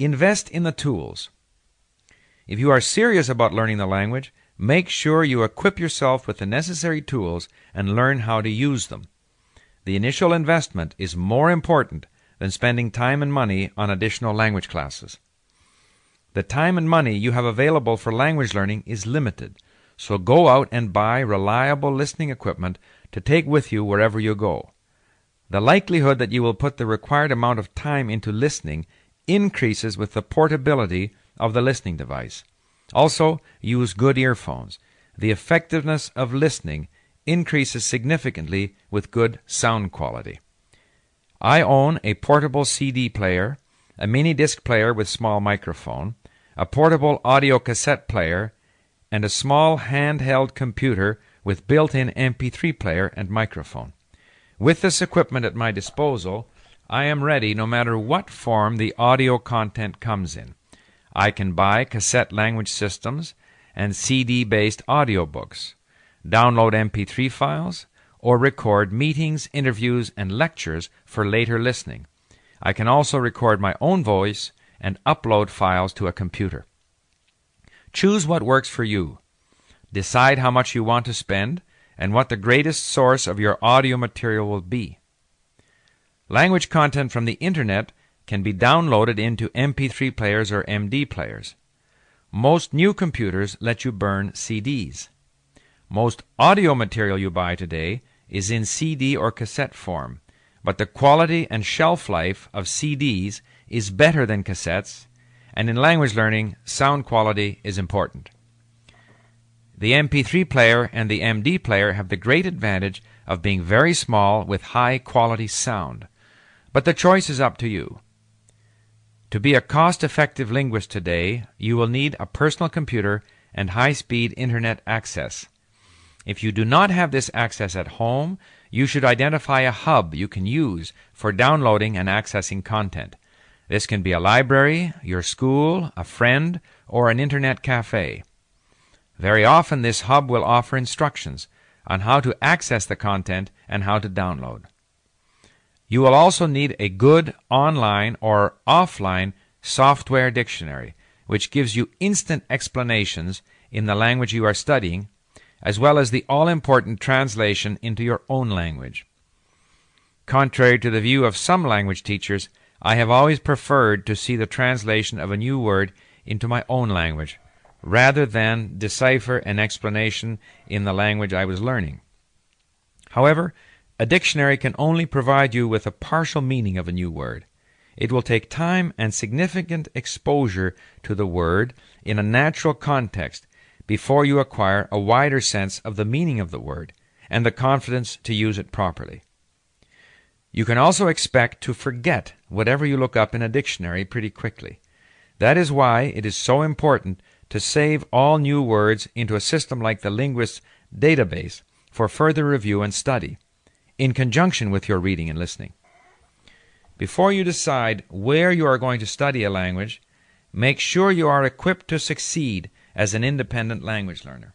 Invest in the tools. If you are serious about learning the language, make sure you equip yourself with the necessary tools and learn how to use them. The initial investment is more important than spending time and money on additional language classes. The time and money you have available for language learning is limited, so go out and buy reliable listening equipment to take with you wherever you go. The likelihood that you will put the required amount of time into listening increases with the portability of the listening device. Also, use good earphones. The effectiveness of listening increases significantly with good sound quality. I own a portable CD player, a mini disc player with small microphone, a portable audio cassette player, and a small handheld computer with built in MP3 player and microphone. With this equipment at my disposal, I am ready no matter what form the audio content comes in. I can buy cassette language systems and CD based audiobooks, download MP3 files, or record meetings, interviews, and lectures for later listening. I can also record my own voice and upload files to a computer. Choose what works for you. Decide how much you want to spend and what the greatest source of your audio material will be. Language content from the Internet can be downloaded into MP3 players or MD players. Most new computers let you burn CDs. Most audio material you buy today is in CD or cassette form, but the quality and shelf life of CDs is better than cassettes, and in language learning, sound quality is important. The MP3 player and the MD player have the great advantage of being very small with high quality sound. But the choice is up to you. To be a cost effective linguist today, you will need a personal computer and high speed internet access. If you do not have this access at home, you should identify a hub you can use for downloading and accessing content. This can be a library, your school, a friend, or an internet cafe. Very often, this hub will offer instructions on how to access the content and how to download. You will also need a good online or offline software dictionary, which gives you instant explanations in the language you are studying, as well as the all important translation into your own language. Contrary to the view of some language teachers, I have always preferred to see the translation of a new word into my own language, rather than decipher an explanation in the language I was learning. However, a dictionary can only provide you with a partial meaning of a new word. It will take time and significant exposure to the word in a natural context before you acquire a wider sense of the meaning of the word and the confidence to use it properly. You can also expect to forget whatever you look up in a dictionary pretty quickly. That is why it is so important to save all new words into a system like the Linguist's database for further review and study in conjunction with your reading and listening. Before you decide where you are going to study a language, make sure you are equipped to succeed as an independent language learner.